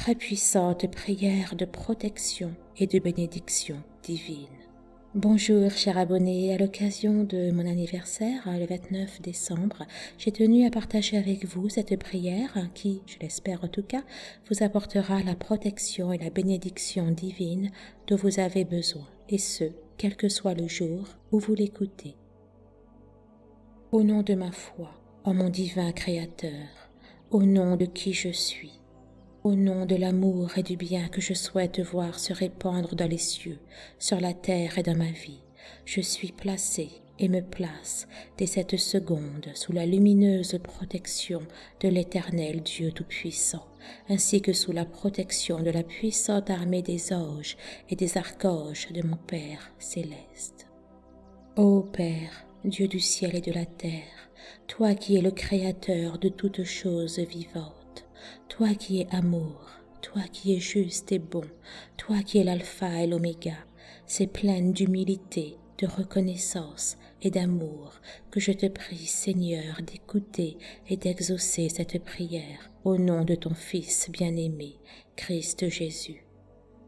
très puissante prière de protection et de bénédiction divine. Bonjour chers abonnés, à l'occasion de mon anniversaire, le 29 décembre, j'ai tenu à partager avec vous cette prière qui, je l'espère en tout cas, vous apportera la protection et la bénédiction divine dont vous avez besoin, et ce, quel que soit le jour où vous l'écoutez. Au nom de ma foi, en mon divin Créateur, au nom de qui je suis, au nom de l'amour et du bien que je souhaite voir se répandre dans les cieux, sur la terre et dans ma vie, je suis placé et me place dès cette seconde sous la lumineuse protection de l'Éternel Dieu Tout-Puissant, ainsi que sous la protection de la puissante armée des anges et des archanges de mon Père céleste. Ô Père, Dieu du ciel et de la terre, toi qui es le Créateur de toutes choses vivantes, toi qui es amour, toi qui es juste et bon, toi qui es l'alpha et l'oméga, c'est pleine d'humilité, de reconnaissance et d'amour que je te prie, Seigneur, d'écouter et d'exaucer cette prière au nom de ton Fils bien-aimé, Christ Jésus.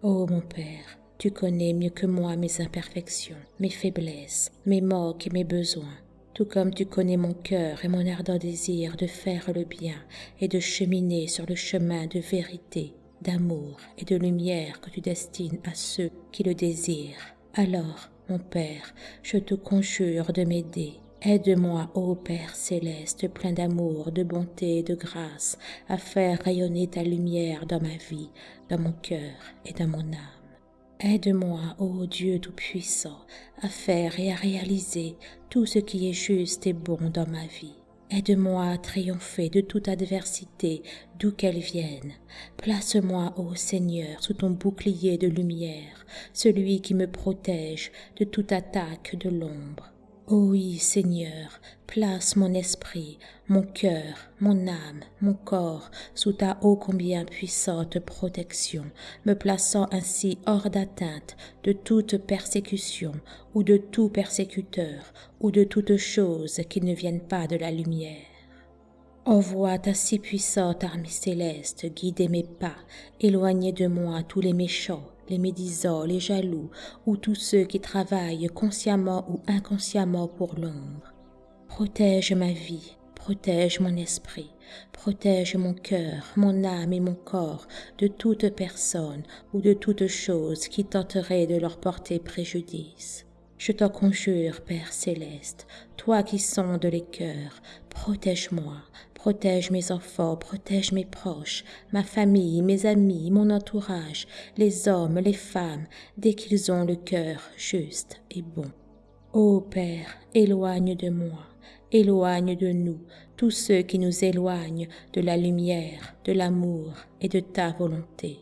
Ô mon Père, tu connais mieux que moi mes imperfections, mes faiblesses, mes moques et mes besoins tout comme tu connais mon cœur et mon ardent désir de faire le bien et de cheminer sur le chemin de vérité, d'amour et de lumière que tu destines à ceux qui le désirent. Alors, mon Père, je te conjure de m'aider. Aide-moi, ô Père céleste, plein d'amour, de bonté et de grâce, à faire rayonner ta lumière dans ma vie, dans mon cœur et dans mon âme. Aide-moi, ô Dieu Tout-Puissant, à faire et à réaliser tout ce qui est juste et bon dans ma vie. Aide-moi à triompher de toute adversité, d'où qu'elle vienne. Place-moi, ô Seigneur, sous ton bouclier de lumière, celui qui me protège de toute attaque de l'ombre. Oui, Seigneur, place mon esprit, mon cœur, mon âme, mon corps sous ta ô combien puissante protection, me plaçant ainsi hors d'atteinte de toute persécution ou de tout persécuteur ou de toute chose qui ne vienne pas de la lumière. Envoie ta si puissante armée céleste guider mes pas, éloigner de moi tous les méchants, les médisants, les jaloux, ou tous ceux qui travaillent consciemment ou inconsciemment pour l'ombre. Protège ma vie, protège mon esprit, protège mon cœur, mon âme et mon corps de toute personne ou de toute chose qui tenterait de leur porter préjudice. Je t'en conjure, Père céleste, toi qui sondes les cœurs, protège-moi, protège mes enfants, protège mes proches, ma famille, mes amis, mon entourage, les hommes, les femmes, dès qu'ils ont le cœur juste et bon. Ô Père, éloigne de moi, éloigne de nous tous ceux qui nous éloignent de la lumière, de l'amour et de ta volonté.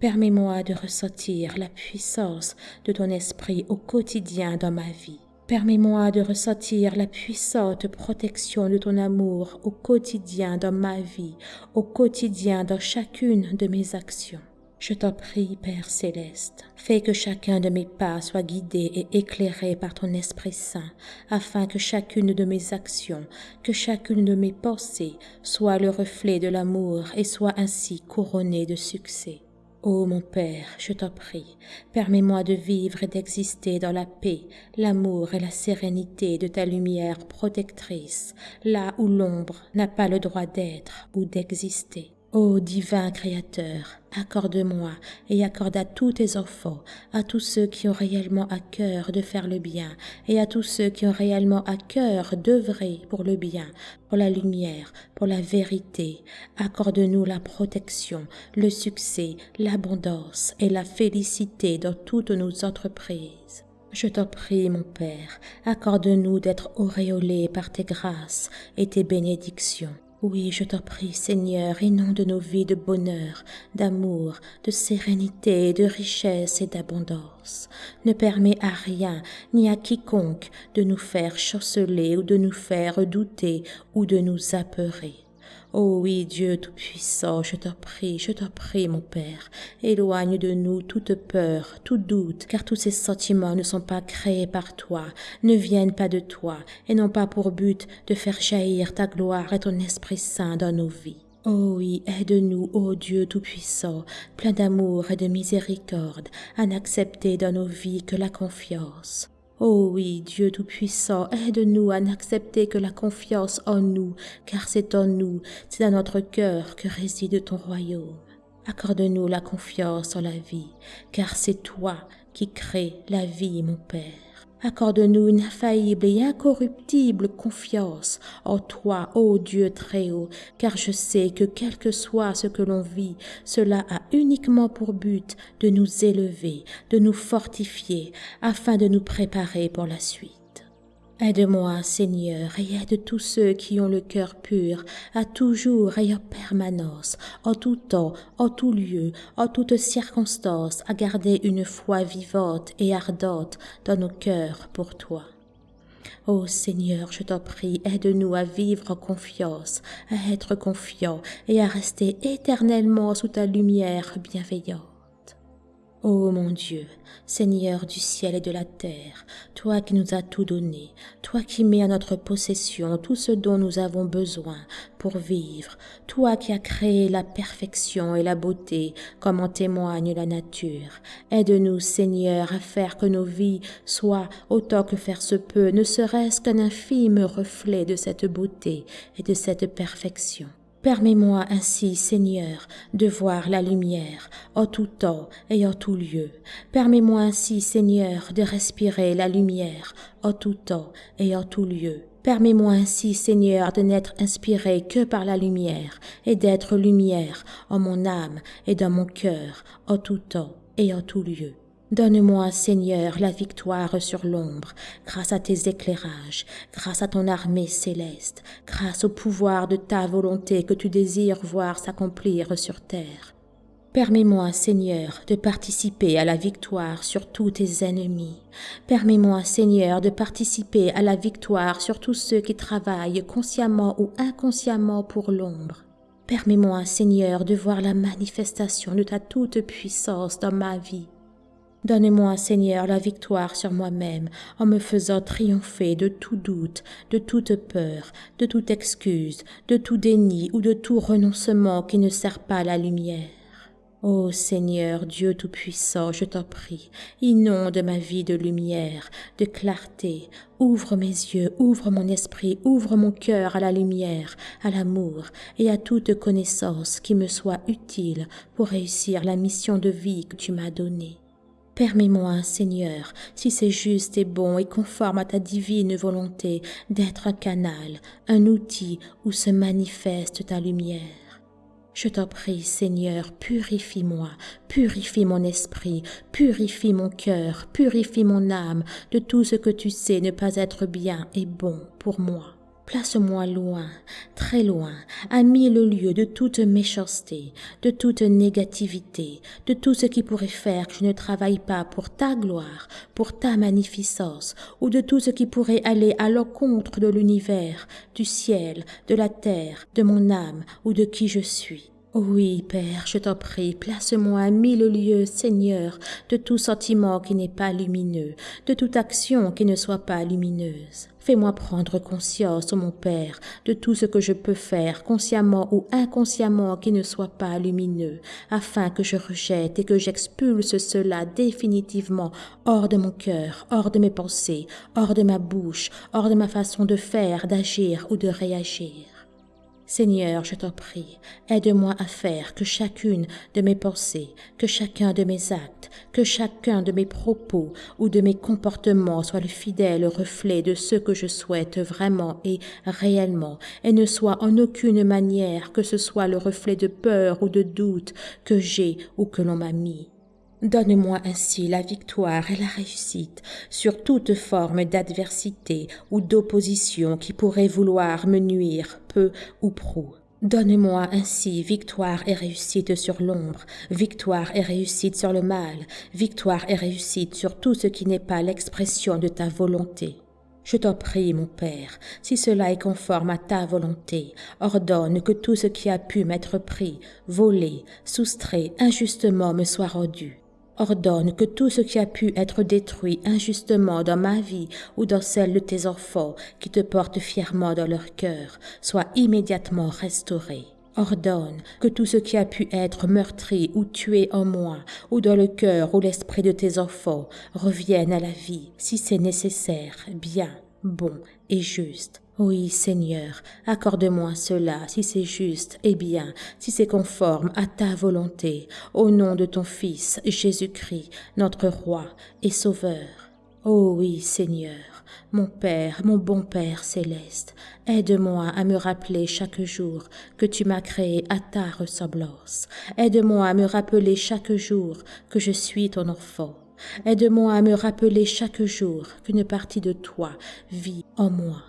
Permets-moi de ressentir la puissance de ton esprit au quotidien dans ma vie. Permets-moi de ressentir la puissante protection de ton amour au quotidien dans ma vie, au quotidien dans chacune de mes actions. Je t'en prie, Père céleste, fais que chacun de mes pas soit guidé et éclairé par ton Esprit Saint, afin que chacune de mes actions, que chacune de mes pensées soit le reflet de l'amour et soit ainsi couronnée de succès. Ô mon Père, je t'en prie, permets-moi de vivre et d'exister dans la paix, l'amour et la sérénité de ta lumière protectrice, là où l'ombre n'a pas le droit d'être ou d'exister. Ô divin Créateur, accorde-moi et accorde à tous tes enfants, à tous ceux qui ont réellement à cœur de faire le bien, et à tous ceux qui ont réellement à cœur d'œuvrer pour le bien, pour la lumière, pour la vérité. Accorde-nous la protection, le succès, l'abondance et la félicité dans toutes nos entreprises. Je t'en prie, mon Père, accorde-nous d'être auréolés par tes grâces et tes bénédictions. Oui, je t'en prie, Seigneur, inonde nos vies de bonheur, d'amour, de sérénité, de richesse et d'abondance. Ne permets à rien, ni à quiconque, de nous faire chanceler ou de nous faire douter ou de nous apeurer. Oh oui, Dieu Tout-Puissant, je t'en prie, je t'en prie, mon Père, éloigne de nous toute peur, tout doute, car tous ces sentiments ne sont pas créés par toi, ne viennent pas de toi, et n'ont pas pour but de faire jaillir ta gloire et ton Esprit Saint dans nos vies. Oh oui, aide-nous, ô Dieu Tout-Puissant, plein d'amour et de miséricorde, à n'accepter dans nos vies que la confiance. Oh oui, Dieu Tout-Puissant, aide-nous à n'accepter que la confiance en nous, car c'est en nous, c'est dans notre cœur que réside ton royaume. Accorde-nous la confiance en la vie, car c'est toi qui crées la vie, mon Père. Accorde-nous une infaillible et incorruptible confiance en toi, ô Dieu très haut, car je sais que quel que soit ce que l'on vit, cela a uniquement pour but de nous élever, de nous fortifier, afin de nous préparer pour la suite. Aide-moi, Seigneur, et aide tous ceux qui ont le cœur pur, à toujours et en permanence, en tout temps, en tout lieu, en toutes circonstances, à garder une foi vivante et ardente dans nos cœurs pour toi. Ô Seigneur, je t'en prie, aide-nous à vivre en confiance, à être confiants et à rester éternellement sous ta lumière bienveillante. Ô mon Dieu, Seigneur du ciel et de la terre, toi qui nous as tout donné, toi qui mets à notre possession tout ce dont nous avons besoin pour vivre, toi qui as créé la perfection et la beauté comme en témoigne la nature, aide-nous Seigneur à faire que nos vies soient, autant que faire se peut, ne serait-ce qu'un infime reflet de cette beauté et de cette perfection. Permets-moi ainsi, Seigneur, de voir la lumière en tout temps et en tout lieu. Permets-moi ainsi, Seigneur, de respirer la lumière en tout temps et en tout lieu. Permets-moi ainsi, Seigneur, de n'être inspiré que par la lumière et d'être lumière en mon âme et dans mon cœur en tout temps et en tout lieu. Donne-moi, Seigneur, la victoire sur l'ombre, grâce à tes éclairages, grâce à ton armée céleste, grâce au pouvoir de ta volonté que tu désires voir s'accomplir sur terre. Permets-moi, Seigneur, de participer à la victoire sur tous tes ennemis. Permets-moi, Seigneur, de participer à la victoire sur tous ceux qui travaillent consciemment ou inconsciemment pour l'ombre. Permets-moi, Seigneur, de voir la manifestation de ta toute puissance dans ma vie Donne-moi, Seigneur, la victoire sur moi-même en me faisant triompher de tout doute, de toute peur, de toute excuse, de tout déni ou de tout renoncement qui ne sert pas la lumière. Ô Seigneur Dieu Tout-Puissant, je t'en prie, inonde ma vie de lumière, de clarté, ouvre mes yeux, ouvre mon esprit, ouvre mon cœur à la lumière, à l'amour et à toute connaissance qui me soit utile pour réussir la mission de vie que tu m'as donnée. Permets-moi, Seigneur, si c'est juste et bon et conforme à ta divine volonté, d'être un canal, un outil où se manifeste ta lumière. Je t'en prie, Seigneur, purifie-moi, purifie mon esprit, purifie mon cœur, purifie mon âme de tout ce que tu sais ne pas être bien et bon pour moi. Place-moi loin, très loin, à mille lieues de toute méchanceté, de toute négativité, de tout ce qui pourrait faire que je ne travaille pas pour ta gloire, pour ta magnificence, ou de tout ce qui pourrait aller à l'encontre de l'univers, du ciel, de la terre, de mon âme ou de qui je suis. Oui, Père, je t'en prie, place-moi à mille lieues, Seigneur, de tout sentiment qui n'est pas lumineux, de toute action qui ne soit pas lumineuse. Fais-moi prendre conscience, mon Père, de tout ce que je peux faire, consciemment ou inconsciemment, qui ne soit pas lumineux, afin que je rejette et que j'expulse cela définitivement hors de mon cœur, hors de mes pensées, hors de ma bouche, hors de ma façon de faire, d'agir ou de réagir. Seigneur, je t'en prie, aide-moi à faire que chacune de mes pensées, que chacun de mes actes, que chacun de mes propos ou de mes comportements soit le fidèle reflet de ce que je souhaite vraiment et réellement, et ne soit en aucune manière que ce soit le reflet de peur ou de doute que j'ai ou que l'on m'a mis. Donne-moi ainsi la victoire et la réussite sur toute forme d'adversité ou d'opposition qui pourrait vouloir me nuire peu ou prou. Donne-moi ainsi victoire et réussite sur l'ombre, victoire et réussite sur le mal, victoire et réussite sur tout ce qui n'est pas l'expression de ta volonté. Je t'en prie, mon Père, si cela est conforme à ta volonté, ordonne que tout ce qui a pu m'être pris, volé, soustrait injustement me soit rendu. Ordonne que tout ce qui a pu être détruit injustement dans ma vie ou dans celle de tes enfants qui te portent fièrement dans leur cœur soit immédiatement restauré. Ordonne que tout ce qui a pu être meurtri ou tué en moi, ou dans le cœur ou l'esprit de tes enfants, revienne à la vie, si c'est nécessaire, bien, bon et juste. Oui, Seigneur, accorde-moi cela, si c'est juste et bien, si c'est conforme à ta volonté, au nom de ton Fils, Jésus-Christ, notre Roi et Sauveur. Oh oui, Seigneur, mon Père, mon bon Père céleste, aide-moi à me rappeler chaque jour que tu m'as créé à ta ressemblance. Aide-moi à me rappeler chaque jour que je suis ton enfant. Aide-moi à me rappeler chaque jour qu'une partie de toi vit en moi.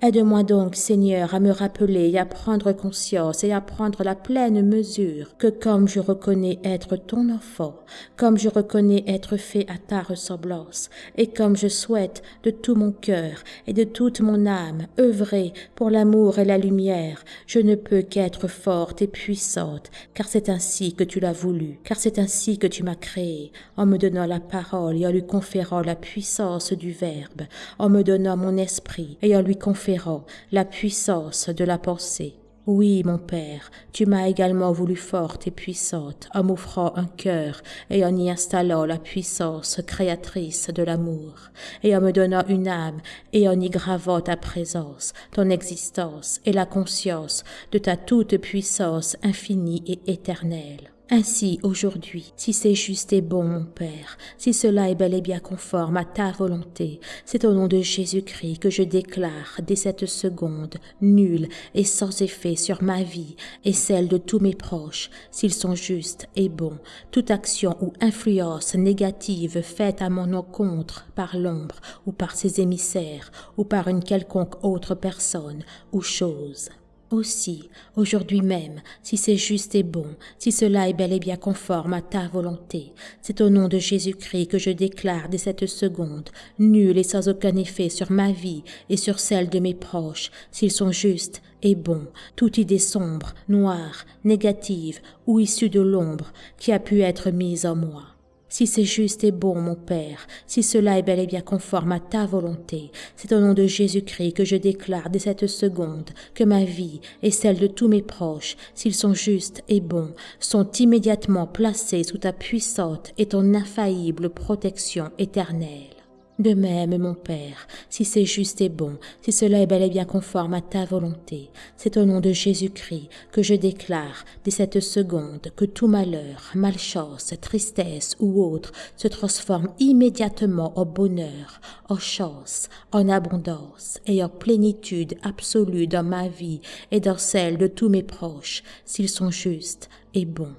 Aide-moi donc, Seigneur, à me rappeler et à prendre conscience et à prendre la pleine mesure que comme je reconnais être ton enfant, comme je reconnais être fait à ta ressemblance, et comme je souhaite de tout mon cœur et de toute mon âme œuvrer pour l'amour et la lumière, je ne peux qu'être forte et puissante, car c'est ainsi que tu l'as voulu, car c'est ainsi que tu m'as créé, en me donnant la parole et en lui conférant la puissance du Verbe, en me donnant mon esprit et en lui conférant la puissance de la pensée. Oui, mon Père, tu m'as également voulu forte et puissante, en m'offrant un cœur et en y installant la puissance créatrice de l'amour, et en me donnant une âme et en y gravant ta présence, ton existence et la conscience de ta toute puissance infinie et éternelle. Ainsi, aujourd'hui, si c'est juste et bon, mon Père, si cela est bel et bien conforme à ta volonté, c'est au nom de Jésus-Christ que je déclare dès cette seconde, nulle et sans effet sur ma vie et celle de tous mes proches, s'ils sont justes et bons, toute action ou influence négative faite à mon encontre par l'ombre ou par ses émissaires ou par une quelconque autre personne ou chose aussi, aujourd'hui même, si c'est juste et bon, si cela est bel et bien conforme à ta volonté, c'est au nom de Jésus-Christ que je déclare dès cette seconde, nul et sans aucun effet sur ma vie et sur celle de mes proches, s'ils sont justes et bons, toute idée sombre, noire, négative ou issue de l'ombre qui a pu être mise en moi. Si c'est juste et bon, mon Père, si cela est bel et bien conforme à ta volonté, c'est au nom de Jésus-Christ que je déclare dès cette seconde que ma vie et celle de tous mes proches, s'ils sont justes et bons, sont immédiatement placés sous ta puissante et ton infaillible protection éternelle. De même, mon Père, si c'est juste et bon, si cela est bel et bien conforme à ta volonté, c'est au nom de Jésus-Christ que je déclare dès cette seconde que tout malheur, malchance, tristesse ou autre se transforme immédiatement en bonheur, en chance, en abondance et en plénitude absolue dans ma vie et dans celle de tous mes proches, s'ils sont justes et bons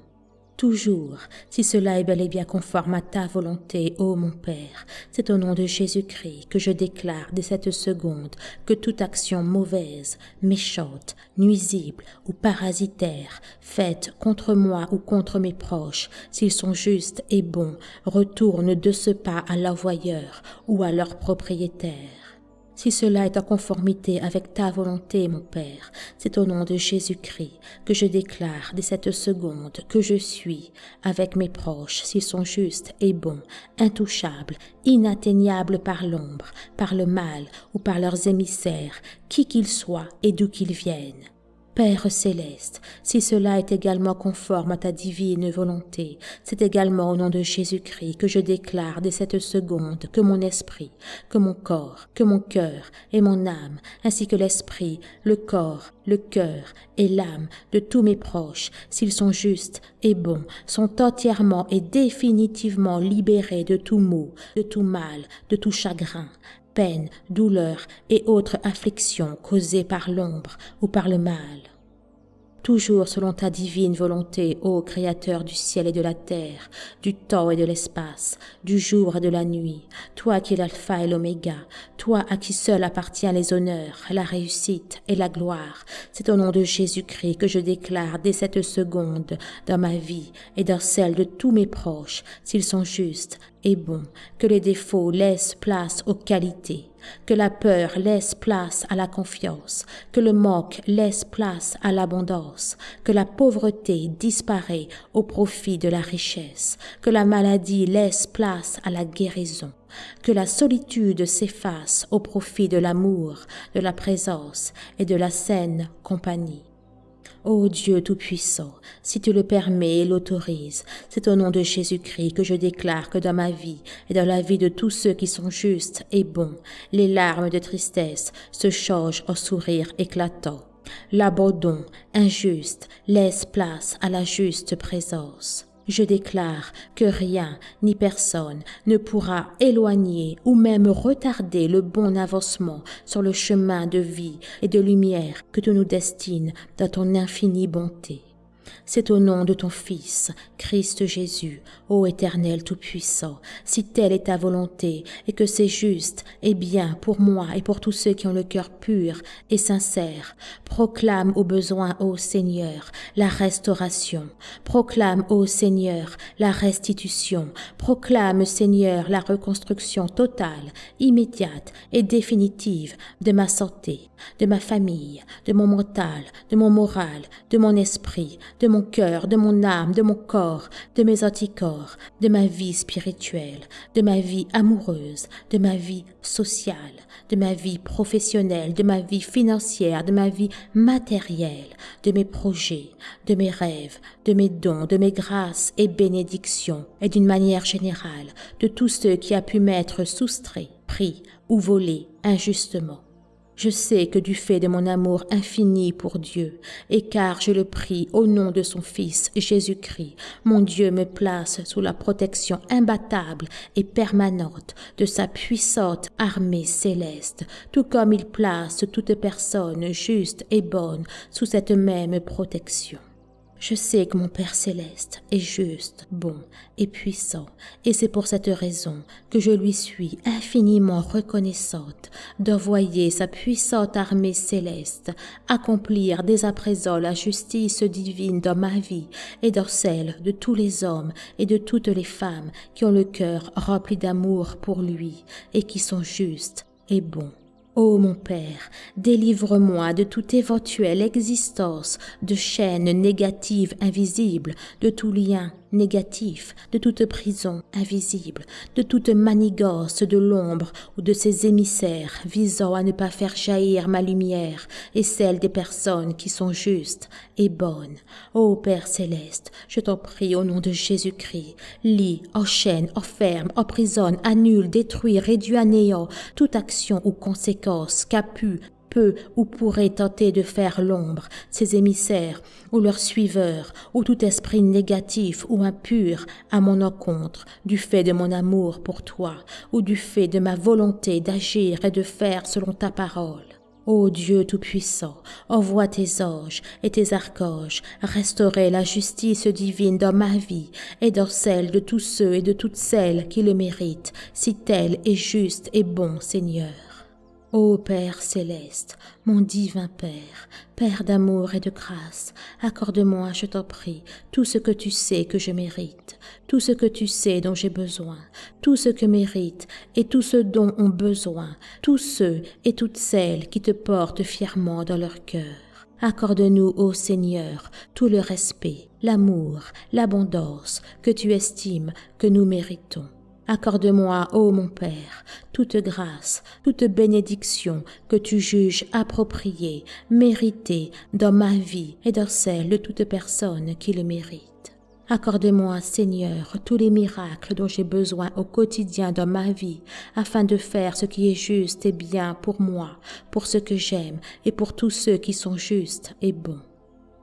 toujours, si cela est bel et bien conforme à ta volonté, ô mon Père. C'est au nom de Jésus-Christ que je déclare dès cette seconde que toute action mauvaise, méchante, nuisible ou parasitaire, faite contre moi ou contre mes proches, s'ils sont justes et bons, retourne de ce pas à l'envoyeur ou à leur propriétaire. Si cela est en conformité avec ta volonté, mon Père, c'est au nom de Jésus-Christ que je déclare dès cette seconde que je suis, avec mes proches, s'ils sont justes et bons, intouchables, inatteignables par l'ombre, par le mal ou par leurs émissaires, qui qu'ils soient et d'où qu'ils viennent. Père céleste, si cela est également conforme à ta divine volonté, c'est également au nom de Jésus-Christ que je déclare dès cette seconde que mon esprit, que mon corps, que mon cœur et mon âme, ainsi que l'esprit, le corps, le cœur et l'âme de tous mes proches, s'ils sont justes et bons, sont entièrement et définitivement libérés de tout maux, de tout mal, de tout chagrin, peine, douleur et autres afflictions causées par l'ombre ou par le mal toujours selon ta divine volonté, ô Créateur du ciel et de la terre, du temps et de l'espace, du jour et de la nuit, toi qui es l'alpha et l'oméga, toi à qui seul appartient les honneurs, la réussite et la gloire. C'est au nom de Jésus-Christ que je déclare dès cette seconde, dans ma vie et dans celle de tous mes proches, s'ils sont justes et bons, que les défauts laissent place aux qualités, que la peur laisse place à la confiance, que le manque laisse place à l'abondance, que la pauvreté disparaît au profit de la richesse, que la maladie laisse place à la guérison, que la solitude s'efface au profit de l'amour, de la présence et de la saine compagnie. Ô Dieu Tout-Puissant, si tu le permets et l'autorises, c'est au nom de Jésus-Christ que je déclare que dans ma vie et dans la vie de tous ceux qui sont justes et bons, les larmes de tristesse se changent en sourires éclatants. L'abandon injuste laisse place à la juste présence. Je déclare que rien ni personne ne pourra éloigner ou même retarder le bon avancement sur le chemin de vie et de lumière que tu nous destines dans ton infinie bonté. C'est au nom de ton Fils, Christ Jésus, ô Éternel Tout-Puissant, si telle est ta volonté, et que c'est juste et bien pour moi et pour tous ceux qui ont le cœur pur et sincère. Proclame au besoin, ô Seigneur, la restauration. Proclame, ô Seigneur, la restitution. Proclame, Seigneur, la reconstruction totale, immédiate et définitive de ma santé, de ma famille, de mon mental, de mon moral, de mon esprit, de mon cœur, de mon âme, de mon corps, de mes anticorps, de ma vie spirituelle, de ma vie amoureuse, de ma vie sociale, de ma vie professionnelle, de ma vie financière, de ma vie matérielle, de mes projets, de mes rêves, de mes dons, de mes grâces et bénédictions, et d'une manière générale, de tous ceux qui a pu m'être soustraits, pris ou volés injustement. Je sais que du fait de mon amour infini pour Dieu, et car je le prie au nom de son Fils Jésus-Christ, mon Dieu me place sous la protection imbattable et permanente de sa puissante armée céleste, tout comme il place toute personne juste et bonne sous cette même protection. Je sais que mon Père céleste est juste, bon et puissant, et c'est pour cette raison que je lui suis infiniment reconnaissante d'envoyer sa puissante armée céleste accomplir dès à présent la justice divine dans ma vie et dans celle de tous les hommes et de toutes les femmes qui ont le cœur rempli d'amour pour lui et qui sont justes et bons. Ô mon Père, délivre-moi de toute éventuelle existence de chaînes négatives invisibles, de tout lien négatif, de toute prison invisible, de toute manigance de l'ombre ou de ses émissaires visant à ne pas faire jaillir ma lumière et celle des personnes qui sont justes et bonnes. Ô Père céleste, je t'en prie au nom de Jésus-Christ, lis, enchaîne, enferme, emprisonne, annule, détruit, réduit à néant toute action ou conséquence qu'a pu peut ou pourrait tenter de faire l'ombre, ses émissaires ou leurs suiveurs, ou tout esprit négatif ou impur à mon encontre, du fait de mon amour pour toi, ou du fait de ma volonté d'agir et de faire selon ta parole. Ô Dieu Tout-Puissant, envoie tes anges et tes archanges restaurer la justice divine dans ma vie et dans celle de tous ceux et de toutes celles qui le méritent, si tel est juste et bon Seigneur. Ô Père céleste, mon divin Père, Père d'amour et de grâce, accorde-moi, je t'en prie, tout ce que tu sais que je mérite, tout ce que tu sais dont j'ai besoin, tout ce que mérite et tout ce dont ont besoin tous ceux et toutes celles qui te portent fièrement dans leur cœur. Accorde-nous, ô Seigneur, tout le respect, l'amour, l'abondance que tu estimes que nous méritons. Accorde-moi, ô mon Père, toute grâce, toute bénédiction que tu juges appropriée, méritée dans ma vie et dans celle de toute personne qui le mérite. Accorde-moi, Seigneur, tous les miracles dont j'ai besoin au quotidien dans ma vie, afin de faire ce qui est juste et bien pour moi, pour ce que j'aime et pour tous ceux qui sont justes et bons.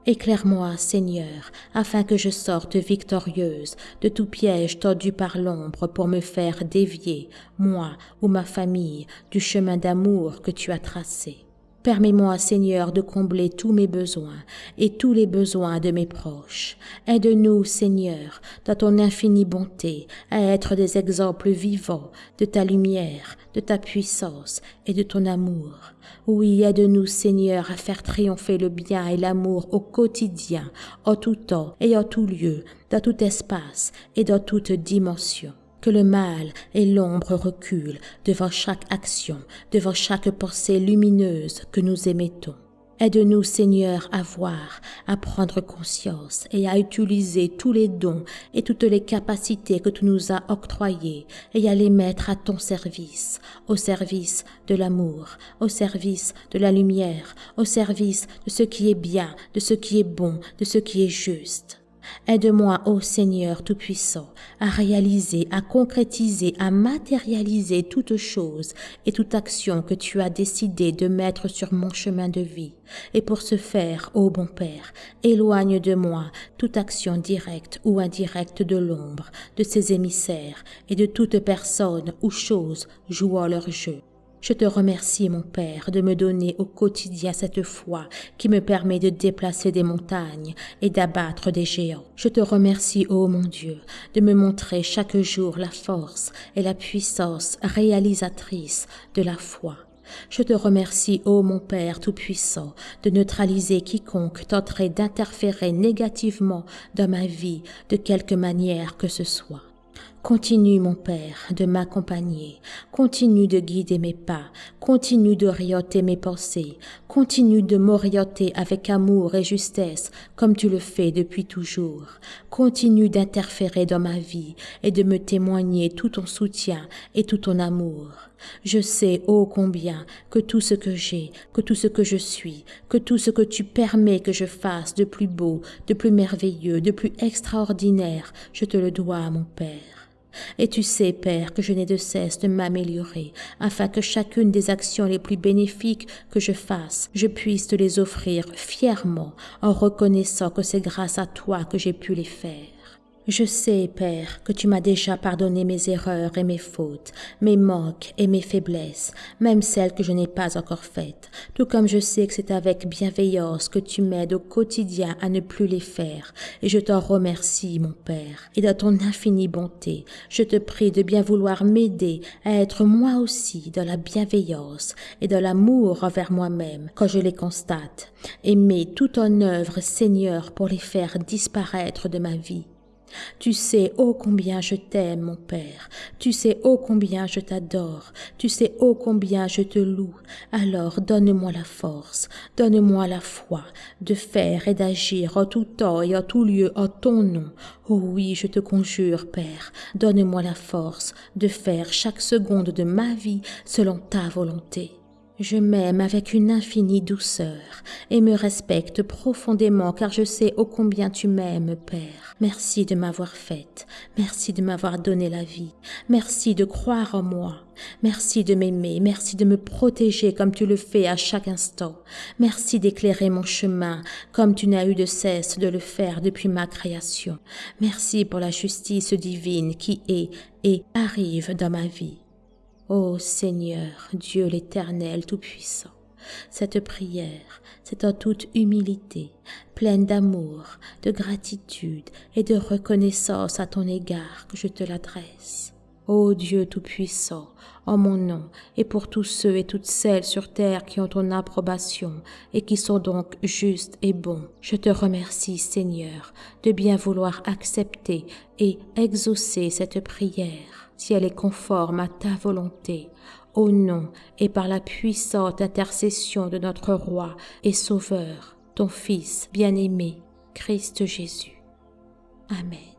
Éclaire-moi, Seigneur, afin que je sorte victorieuse de tout piège tordu par l'ombre pour me faire dévier, moi ou ma famille, du chemin d'amour que tu as tracé. Permets-moi, Seigneur, de combler tous mes besoins et tous les besoins de mes proches. Aide-nous, Seigneur, dans ton infinie bonté, à être des exemples vivants de ta lumière, de ta puissance et de ton amour. Oui, aide-nous, Seigneur, à faire triompher le bien et l'amour au quotidien, en tout temps et en tout lieu, dans tout espace et dans toute dimension que le mal et l'ombre reculent devant chaque action, devant chaque pensée lumineuse que nous émettons. Aide-nous, Seigneur, à voir, à prendre conscience et à utiliser tous les dons et toutes les capacités que tu nous as octroyées et à les mettre à ton service, au service de l'amour, au service de la lumière, au service de ce qui est bien, de ce qui est bon, de ce qui est juste. Aide-moi, ô Seigneur Tout-Puissant, à réaliser, à concrétiser, à matérialiser toute chose et toute action que tu as décidé de mettre sur mon chemin de vie. Et pour ce faire, ô bon Père, éloigne de moi toute action directe ou indirecte de l'ombre, de ses émissaires et de toute personne ou chose jouant leur jeu. Je te remercie, mon Père, de me donner au quotidien cette foi qui me permet de déplacer des montagnes et d'abattre des géants. Je te remercie, ô mon Dieu, de me montrer chaque jour la force et la puissance réalisatrice de la foi. Je te remercie, ô mon Père Tout-Puissant, de neutraliser quiconque tenterait d'interférer négativement dans ma vie de quelque manière que ce soit. Continue, mon Père, de m'accompagner, continue de guider mes pas, continue d'orienter mes pensées, continue de m'orienter avec amour et justesse comme tu le fais depuis toujours. Continue d'interférer dans ma vie et de me témoigner tout ton soutien et tout ton amour. Je sais, ô combien, que tout ce que j'ai, que tout ce que je suis, que tout ce que tu permets que je fasse de plus beau, de plus merveilleux, de plus extraordinaire, je te le dois, mon Père. Et tu sais, Père, que je n'ai de cesse de m'améliorer, afin que chacune des actions les plus bénéfiques que je fasse, je puisse te les offrir fièrement, en reconnaissant que c'est grâce à toi que j'ai pu les faire. Je sais, Père, que tu m'as déjà pardonné mes erreurs et mes fautes, mes manques et mes faiblesses, même celles que je n'ai pas encore faites, tout comme je sais que c'est avec bienveillance que tu m'aides au quotidien à ne plus les faire, et je t'en remercie, mon Père, et dans ton infinie bonté, je te prie de bien vouloir m'aider à être moi aussi dans la bienveillance et dans l'amour envers moi-même quand je les constate, et mets tout en œuvre, Seigneur, pour les faire disparaître de ma vie. Tu sais ô combien je t'aime, mon Père. Tu sais ô combien je t'adore. Tu sais ô combien je te loue. Alors donne-moi la force, donne-moi la foi de faire et d'agir en tout temps et en tout lieu en ton nom. Oh oui, je te conjure, Père, donne-moi la force de faire chaque seconde de ma vie selon ta volonté. Je m'aime avec une infinie douceur et me respecte profondément car je sais ô combien tu m'aimes, Père. Merci de m'avoir faite, merci de m'avoir donné la vie, merci de croire en moi, merci de m'aimer, merci de me protéger comme tu le fais à chaque instant, merci d'éclairer mon chemin comme tu n'as eu de cesse de le faire depuis ma création. Merci pour la justice divine qui est et arrive dans ma vie. Ô Seigneur, Dieu l'Éternel Tout-Puissant, cette prière, c'est en toute humilité, pleine d'amour, de gratitude et de reconnaissance à ton égard que je te l'adresse. Ô Dieu Tout-Puissant, en mon nom et pour tous ceux et toutes celles sur terre qui ont ton approbation et qui sont donc justes et bons, je te remercie Seigneur de bien vouloir accepter et exaucer cette prière si elle est conforme à ta volonté, au nom et par la puissante intercession de notre Roi et Sauveur, ton Fils bien-aimé, Christ Jésus. Amen.